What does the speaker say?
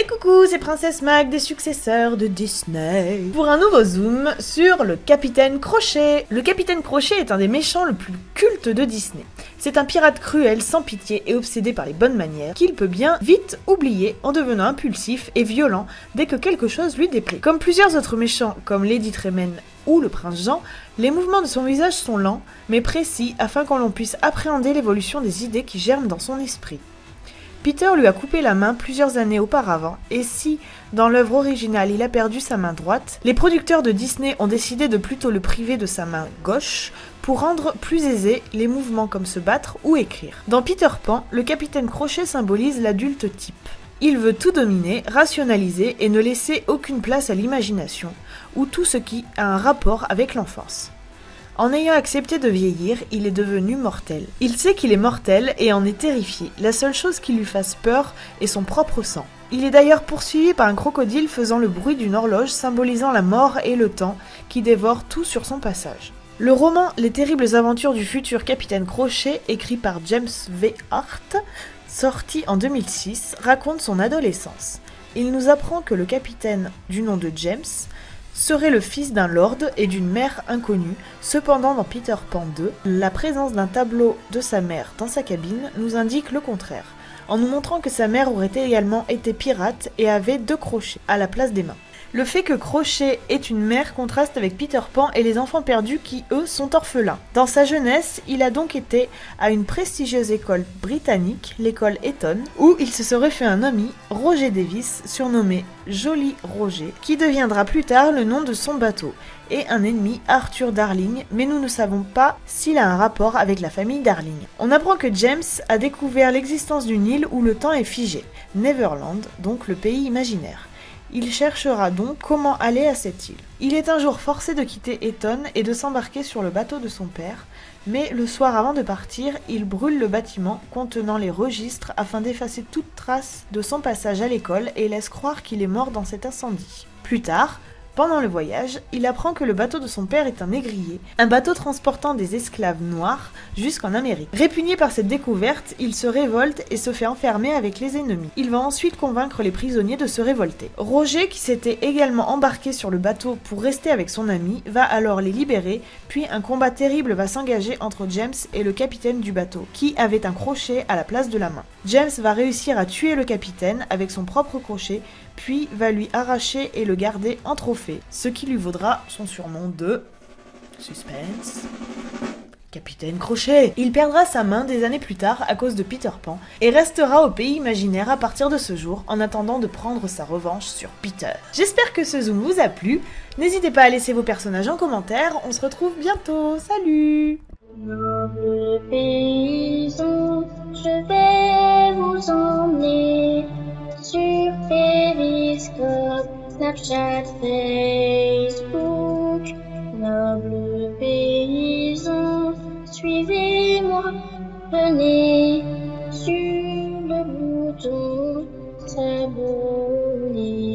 Et coucou, c'est Princesse Mag des successeurs de Disney pour un nouveau zoom sur le Capitaine Crochet. Le Capitaine Crochet est un des méchants le plus culte de Disney. C'est un pirate cruel, sans pitié et obsédé par les bonnes manières, qu'il peut bien vite oublier en devenant impulsif et violent dès que quelque chose lui déplaît. Comme plusieurs autres méchants, comme Lady Tremaine ou le prince Jean, les mouvements de son visage sont lents, mais précis afin qu'on l'on puisse appréhender l'évolution des idées qui germent dans son esprit. Peter lui a coupé la main plusieurs années auparavant, et si, dans l'œuvre originale, il a perdu sa main droite, les producteurs de Disney ont décidé de plutôt le priver de sa main gauche pour rendre plus aisés les mouvements comme se battre ou écrire. Dans Peter Pan, le capitaine Crochet symbolise l'adulte type. Il veut tout dominer, rationaliser et ne laisser aucune place à l'imagination, ou tout ce qui a un rapport avec l'enfance. En ayant accepté de vieillir, il est devenu mortel. Il sait qu'il est mortel et en est terrifié. La seule chose qui lui fasse peur est son propre sang. Il est d'ailleurs poursuivi par un crocodile faisant le bruit d'une horloge symbolisant la mort et le temps qui dévore tout sur son passage. Le roman Les terribles aventures du futur capitaine Crochet, écrit par James V. Hart, sorti en 2006, raconte son adolescence. Il nous apprend que le capitaine, du nom de James, serait le fils d'un lord et d'une mère inconnue. Cependant, dans Peter Pan 2, la présence d'un tableau de sa mère dans sa cabine nous indique le contraire, en nous montrant que sa mère aurait également été pirate et avait deux crochets à la place des mains. Le fait que Crochet ait une mère contraste avec Peter Pan et les enfants perdus qui, eux, sont orphelins. Dans sa jeunesse, il a donc été à une prestigieuse école britannique, l'école Eton, où il se serait fait un ami, Roger Davis, surnommé Joli Roger, qui deviendra plus tard le nom de son bateau, et un ennemi, Arthur Darling, mais nous ne savons pas s'il a un rapport avec la famille Darling. On apprend que James a découvert l'existence d'une île où le temps est figé, Neverland, donc le pays imaginaire. Il cherchera donc comment aller à cette île. Il est un jour forcé de quitter Eton et de s'embarquer sur le bateau de son père, mais le soir avant de partir, il brûle le bâtiment contenant les registres afin d'effacer toute trace de son passage à l'école et laisse croire qu'il est mort dans cet incendie. Plus tard, pendant le voyage, il apprend que le bateau de son père est un négrier, un bateau transportant des esclaves noirs jusqu'en Amérique. Répugné par cette découverte, il se révolte et se fait enfermer avec les ennemis. Il va ensuite convaincre les prisonniers de se révolter. Roger, qui s'était également embarqué sur le bateau pour rester avec son ami, va alors les libérer, puis un combat terrible va s'engager entre James et le capitaine du bateau, qui avait un crochet à la place de la main. James va réussir à tuer le capitaine avec son propre crochet, puis va lui arracher et le garder en trophée, ce qui lui vaudra son surnom de... Suspense... Capitaine Crochet. Il perdra sa main des années plus tard à cause de Peter Pan et restera au pays imaginaire à partir de ce jour en attendant de prendre sa revanche sur Peter. J'espère que ce zoom vous a plu. N'hésitez pas à laisser vos personnages en commentaire. On se retrouve bientôt. Salut Snapchat, Facebook. Noble paysan, suivez-moi, venez sur le bouton s'abonner.